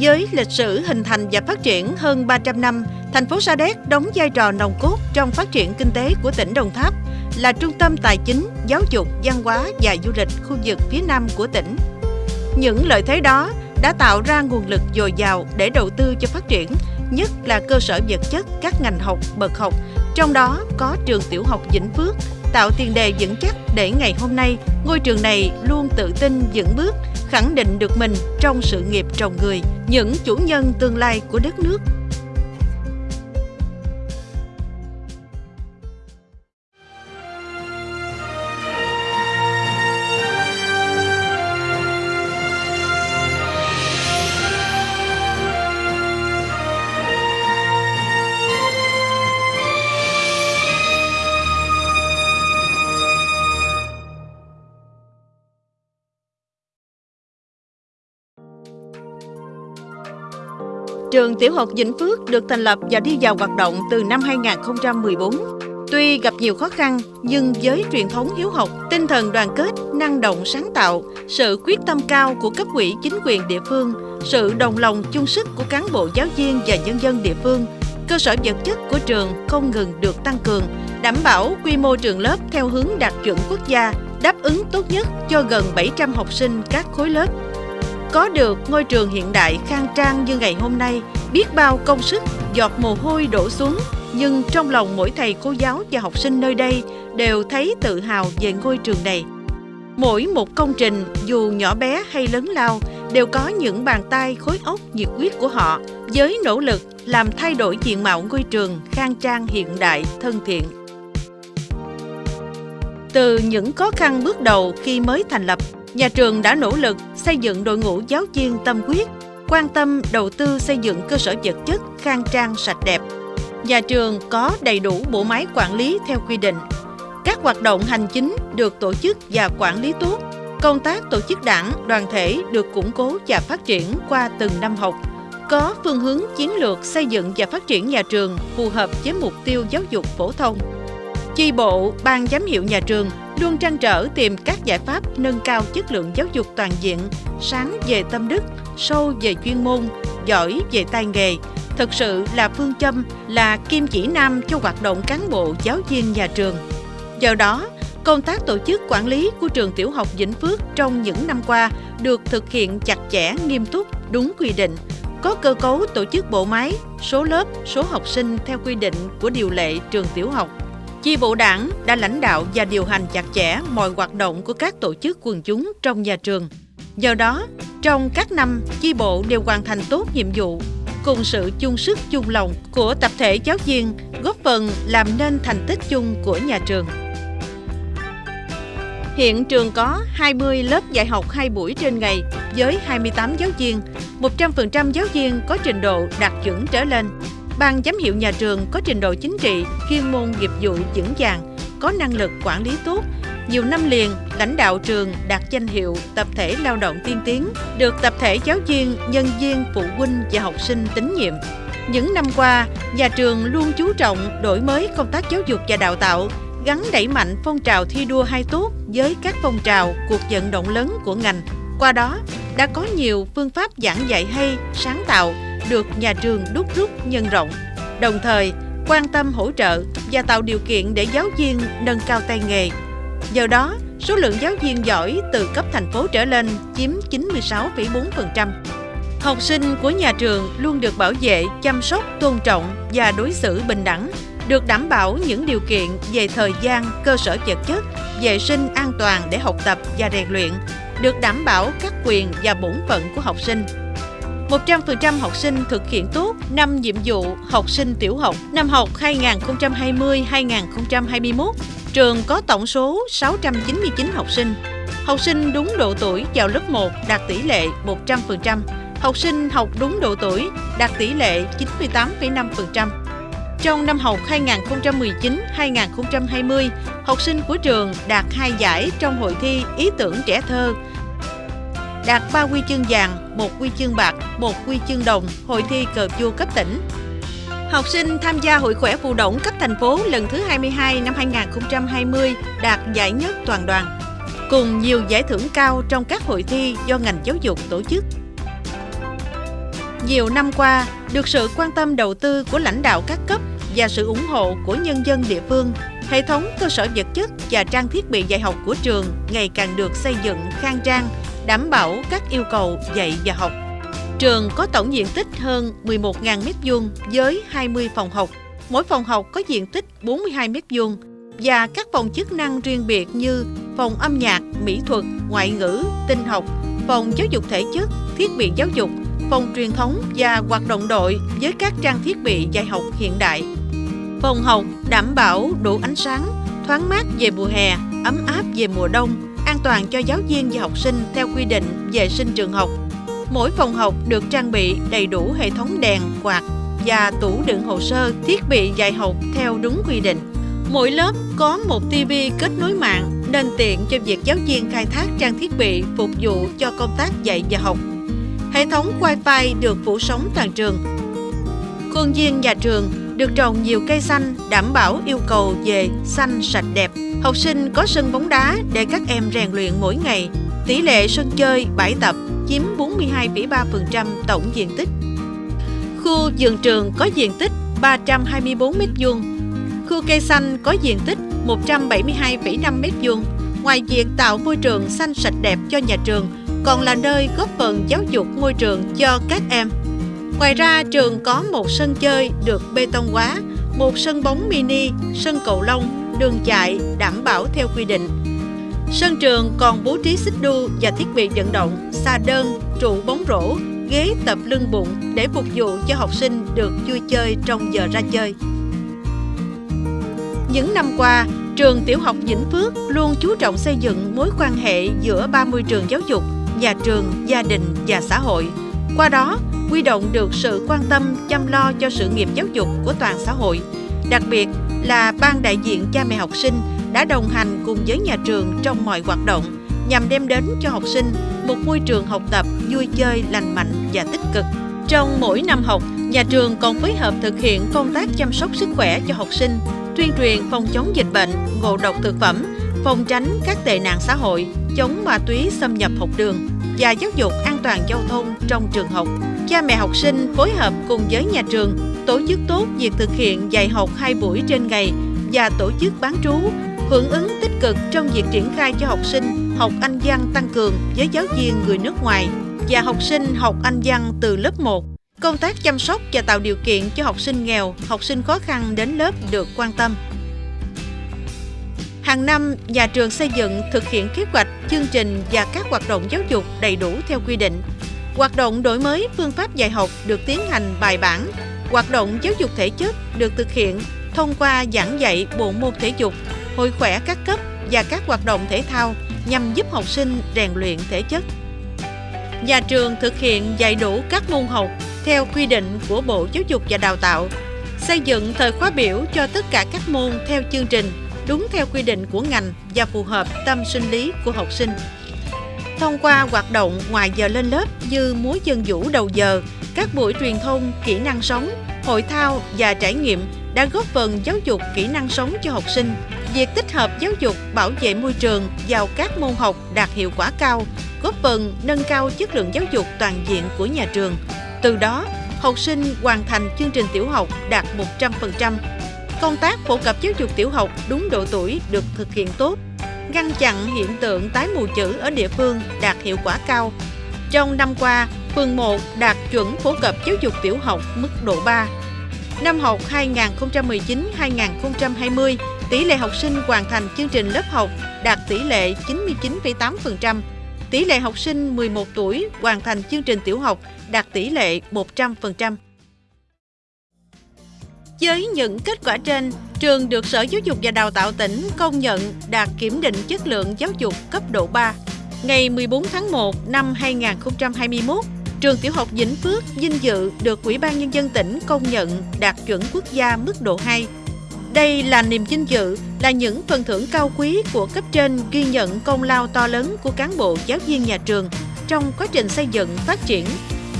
Với lịch sử hình thành và phát triển hơn 300 năm, thành phố Sa Đéc đóng vai trò nòng cốt trong phát triển kinh tế của tỉnh Đồng Tháp, là trung tâm tài chính, giáo dục, văn hóa và du lịch khu vực phía Nam của tỉnh. Những lợi thế đó đã tạo ra nguồn lực dồi dào để đầu tư cho phát triển, nhất là cơ sở vật chất các ngành học, bậc học, trong đó có trường tiểu học Vĩnh Phước, tạo tiền đề vững chắc để ngày hôm nay ngôi trường này luôn tự tin vững bước, khẳng định được mình trong sự nghiệp trồng người, những chủ nhân tương lai của đất nước. Trường Tiểu học Vĩnh Phước được thành lập và đi vào hoạt động từ năm 2014. Tuy gặp nhiều khó khăn, nhưng với truyền thống hiếu học, tinh thần đoàn kết, năng động sáng tạo, sự quyết tâm cao của cấp ủy chính quyền địa phương, sự đồng lòng chung sức của cán bộ giáo viên và nhân dân địa phương, cơ sở vật chất của trường không ngừng được tăng cường, đảm bảo quy mô trường lớp theo hướng đạt chuẩn quốc gia, đáp ứng tốt nhất cho gần 700 học sinh các khối lớp. Có được ngôi trường hiện đại khang trang như ngày hôm nay, biết bao công sức, giọt mồ hôi đổ xuống, nhưng trong lòng mỗi thầy cô giáo và học sinh nơi đây đều thấy tự hào về ngôi trường này. Mỗi một công trình, dù nhỏ bé hay lớn lao, đều có những bàn tay khối óc nhiệt huyết của họ với nỗ lực làm thay đổi diện mạo ngôi trường khang trang hiện đại, thân thiện. Từ những khó khăn bước đầu khi mới thành lập, nhà trường đã nỗ lực xây dựng đội ngũ giáo viên tâm huyết, quan tâm đầu tư xây dựng cơ sở vật chất khang trang sạch đẹp. Nhà trường có đầy đủ bộ máy quản lý theo quy định. Các hoạt động hành chính được tổ chức và quản lý tốt. Công tác tổ chức đảng, đoàn thể được củng cố và phát triển qua từng năm học. Có phương hướng chiến lược xây dựng và phát triển nhà trường phù hợp với mục tiêu giáo dục phổ thông. Chi bộ, ban giám hiệu nhà trường luôn trăn trở tìm các giải pháp nâng cao chất lượng giáo dục toàn diện, sáng về tâm đức, sâu về chuyên môn, giỏi về tay nghề, thực sự là phương châm, là kim chỉ nam cho hoạt động cán bộ giáo viên nhà trường. Do đó, công tác tổ chức quản lý của trường tiểu học Vĩnh Phước trong những năm qua được thực hiện chặt chẽ, nghiêm túc, đúng quy định, có cơ cấu tổ chức bộ máy, số lớp, số học sinh theo quy định của điều lệ trường tiểu học. Chi bộ đảng đã lãnh đạo và điều hành chặt chẽ mọi hoạt động của các tổ chức quần chúng trong nhà trường. Do đó, trong các năm, chi bộ đều hoàn thành tốt nhiệm vụ, cùng sự chung sức chung lòng của tập thể giáo viên góp phần làm nên thành tích chung của nhà trường. Hiện trường có 20 lớp dạy học 2 buổi trên ngày với 28 giáo viên, 100% giáo viên có trình độ đạt chuẩn trở lên. Ban giám hiệu nhà trường có trình độ chính trị, chuyên môn nghiệp vụ vững vàng, có năng lực quản lý tốt. Nhiều năm liền, lãnh đạo trường đạt danh hiệu tập thể lao động tiên tiến, được tập thể giáo viên, nhân viên, phụ huynh và học sinh tín nhiệm. Những năm qua, nhà trường luôn chú trọng đổi mới công tác giáo dục và đào tạo, gắn đẩy mạnh phong trào thi đua hai tốt với các phong trào, cuộc vận động lớn của ngành. Qua đó, đã có nhiều phương pháp giảng dạy hay, sáng tạo, được nhà trường đúc rút nhân rộng, đồng thời quan tâm hỗ trợ và tạo điều kiện để giáo viên nâng cao tay nghề. Do đó, số lượng giáo viên giỏi từ cấp thành phố trở lên chiếm 96,4%. Học sinh của nhà trường luôn được bảo vệ, chăm sóc, tôn trọng và đối xử bình đẳng, được đảm bảo những điều kiện về thời gian, cơ sở vật chất, vệ sinh an toàn để học tập và rèn luyện, được đảm bảo các quyền và bổn phận của học sinh. 100% học sinh thực hiện tốt 5 nhiệm vụ học sinh tiểu học năm học 2020-2021. Trường có tổng số 699 học sinh. Học sinh đúng độ tuổi vào lớp 1 đạt tỷ lệ 100%. Học sinh học đúng độ tuổi đạt tỷ lệ 98,5%. Trong năm học 2019-2020, học sinh của trường đạt 2 giải trong hội thi ý tưởng trẻ thơ đạt 3 huy chương vàng, 1 huy chương bạc, 1 huy chương đồng hội thi cờ vua cấp tỉnh. Học sinh tham gia Hội khỏe phụ động cấp thành phố lần thứ 22 năm 2020 đạt giải nhất toàn đoàn, cùng nhiều giải thưởng cao trong các hội thi do ngành giáo dục tổ chức. Nhiều năm qua, được sự quan tâm đầu tư của lãnh đạo các cấp và sự ủng hộ của nhân dân địa phương, hệ thống cơ sở vật chất và trang thiết bị dạy học của trường ngày càng được xây dựng khang trang, đảm bảo các yêu cầu dạy và học. Trường có tổng diện tích hơn 11.000 m2 với 20 phòng học. Mỗi phòng học có diện tích 42 m2 và các phòng chức năng riêng biệt như phòng âm nhạc, mỹ thuật, ngoại ngữ, tinh học, phòng giáo dục thể chất, thiết bị giáo dục, phòng truyền thống và hoạt động đội với các trang thiết bị dạy học hiện đại. Phòng học đảm bảo đủ ánh sáng, thoáng mát về mùa hè, ấm áp về mùa đông, an toàn cho giáo viên và học sinh theo quy định vệ sinh trường học. Mỗi phòng học được trang bị đầy đủ hệ thống đèn, quạt và tủ đựng hồ sơ, thiết bị dạy học theo đúng quy định. Mỗi lớp có một TV kết nối mạng nên tiện cho việc giáo viên khai thác trang thiết bị phục vụ cho công tác dạy và học. Hệ thống Wi-Fi được phủ sóng toàn trường. Khuôn viên nhà trường được trồng nhiều cây xanh đảm bảo yêu cầu về xanh sạch đẹp. Học sinh có sân bóng đá để các em rèn luyện mỗi ngày. Tỷ lệ sân chơi, bãi tập chiếm 42,3% tổng diện tích. Khu vườn trường có diện tích 324 m2. Khu cây xanh có diện tích 172,5 m2. Ngoài việc tạo môi trường xanh sạch đẹp cho nhà trường, còn là nơi góp phần giáo dục môi trường cho các em. Ngoài ra, trường có một sân chơi được bê tông hóa, một sân bóng mini, sân cầu lông, đường chạy đảm bảo theo quy định. Sân trường còn bố trí xích đu và thiết bị vận động, xà đơn, trụ bóng rổ, ghế tập lưng bụng để phục vụ cho học sinh được vui chơi trong giờ ra chơi. Những năm qua, trường tiểu học Vĩnh Phước luôn chú trọng xây dựng mối quan hệ giữa ba môi trường giáo dục, nhà trường, gia đình và xã hội. Qua đó, quy động được sự quan tâm chăm lo cho sự nghiệp giáo dục của toàn xã hội, đặc biệt là ban đại diện cha mẹ học sinh đã đồng hành cùng với nhà trường trong mọi hoạt động nhằm đem đến cho học sinh một môi trường học tập vui chơi lành mạnh và tích cực. Trong mỗi năm học, nhà trường còn phối hợp thực hiện công tác chăm sóc sức khỏe cho học sinh, tuyên truyền phòng chống dịch bệnh, ngộ độc thực phẩm, phòng tránh các tệ nạn xã hội, chống ma túy xâm nhập học đường và giáo dục an toàn giao thông trong trường học. Cha mẹ học sinh phối hợp cùng với nhà trường tổ chức tốt việc thực hiện dạy học hai buổi trên ngày và tổ chức bán trú, hưởng ứng tích cực trong việc triển khai cho học sinh học Anh văn tăng cường với giáo viên người nước ngoài và học sinh học Anh văn từ lớp 1. Công tác chăm sóc và tạo điều kiện cho học sinh nghèo, học sinh khó khăn đến lớp được quan tâm. Hàng năm, nhà trường xây dựng thực hiện kế hoạch, chương trình và các hoạt động giáo dục đầy đủ theo quy định. Hoạt động đổi mới phương pháp dạy học được tiến hành bài bản. Hoạt động giáo dục thể chất được thực hiện thông qua giảng dạy bộ môn thể dục, hội khỏe các cấp và các hoạt động thể thao nhằm giúp học sinh rèn luyện thể chất. Nhà trường thực hiện dạy đủ các môn học theo quy định của Bộ Giáo dục và Đào tạo, xây dựng thời khóa biểu cho tất cả các môn theo chương trình đúng theo quy định của ngành và phù hợp tâm sinh lý của học sinh. Thông qua hoạt động ngoài giờ lên lớp như múa dân vũ đầu giờ, các buổi truyền thông, kỹ năng sống, hội thao và trải nghiệm đã góp phần giáo dục kỹ năng sống cho học sinh. Việc tích hợp giáo dục bảo vệ môi trường vào các môn học đạt hiệu quả cao, góp phần nâng cao chất lượng giáo dục toàn diện của nhà trường. Từ đó, học sinh hoàn thành chương trình tiểu học đạt 100%. Công tác phổ cập giáo dục tiểu học đúng độ tuổi được thực hiện tốt, ngăn chặn hiện tượng tái mù chữ ở địa phương đạt hiệu quả cao. Trong năm qua, phường 1 đạt chuẩn phổ cập giáo dục tiểu học mức độ 3. Năm học 2019-2020, tỷ lệ học sinh hoàn thành chương trình lớp học đạt tỷ lệ 99,8%. Tỷ lệ học sinh 11 tuổi hoàn thành chương trình tiểu học đạt tỷ lệ 100%. Với những kết quả trên, trường được Sở Giáo dục và Đào tạo tỉnh công nhận đạt kiểm định chất lượng giáo dục cấp độ 3. Ngày 14 tháng 1 năm 2021, trường tiểu học Vĩnh Phước vinh dự được Ủy ban Nhân dân tỉnh công nhận đạt chuẩn quốc gia mức độ 2. Đây là niềm vinh dự, là những phần thưởng cao quý của cấp trên ghi nhận công lao to lớn của cán bộ giáo viên nhà trường trong quá trình xây dựng, phát triển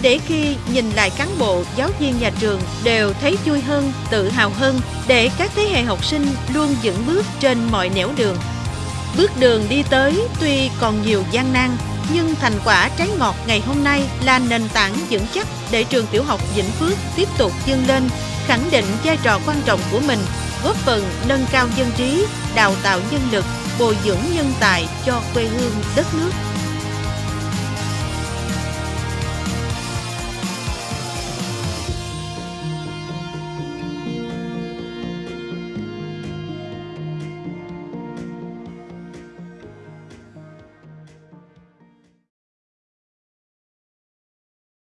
để khi nhìn lại cán bộ, giáo viên nhà trường đều thấy vui hơn, tự hào hơn để các thế hệ học sinh luôn vững bước trên mọi nẻo đường. Bước đường đi tới tuy còn nhiều gian nan, nhưng thành quả trái ngọt ngày hôm nay là nền tảng vững chắc để trường tiểu học Vĩnh Phước tiếp tục vươn lên, khẳng định vai trò quan trọng của mình, góp phần nâng cao dân trí, đào tạo nhân lực, bồi dưỡng nhân tài cho quê hương đất nước.